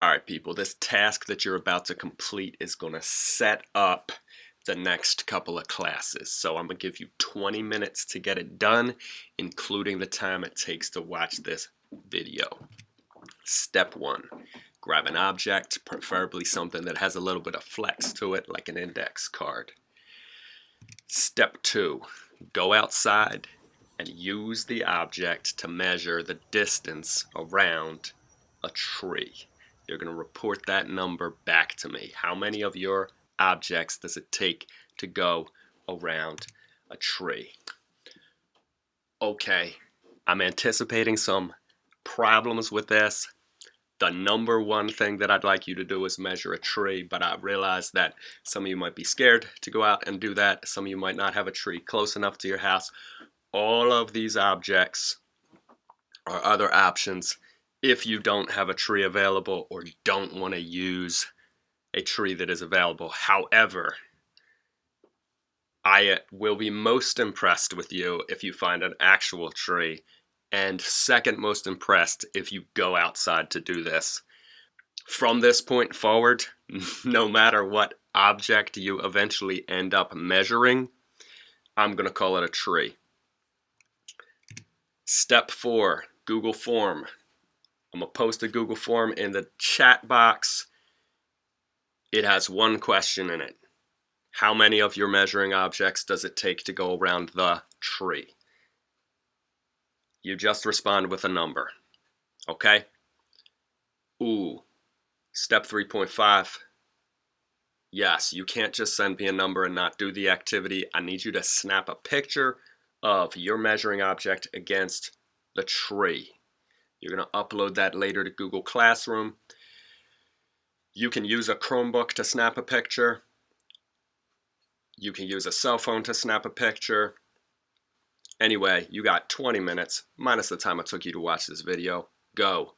Alright people, this task that you're about to complete is going to set up the next couple of classes. So I'm going to give you 20 minutes to get it done, including the time it takes to watch this video. Step 1. Grab an object, preferably something that has a little bit of flex to it, like an index card. Step 2. Go outside and use the object to measure the distance around a tree. You're going to report that number back to me. How many of your objects does it take to go around a tree? Okay, I'm anticipating some problems with this. The number one thing that I'd like you to do is measure a tree, but I realize that some of you might be scared to go out and do that. Some of you might not have a tree close enough to your house. All of these objects are other options if you don't have a tree available or don't want to use a tree that is available. However, I uh, will be most impressed with you if you find an actual tree and second most impressed if you go outside to do this. From this point forward, no matter what object you eventually end up measuring, I'm going to call it a tree. Step 4, Google Form. I'm going to post a Google form in the chat box. It has one question in it. How many of your measuring objects does it take to go around the tree? You just respond with a number. Okay? Ooh. Step 3.5. Yes, you can't just send me a number and not do the activity. I need you to snap a picture of your measuring object against the tree. You're going to upload that later to Google Classroom. You can use a Chromebook to snap a picture. You can use a cell phone to snap a picture. Anyway, you got 20 minutes, minus the time it took you to watch this video. Go.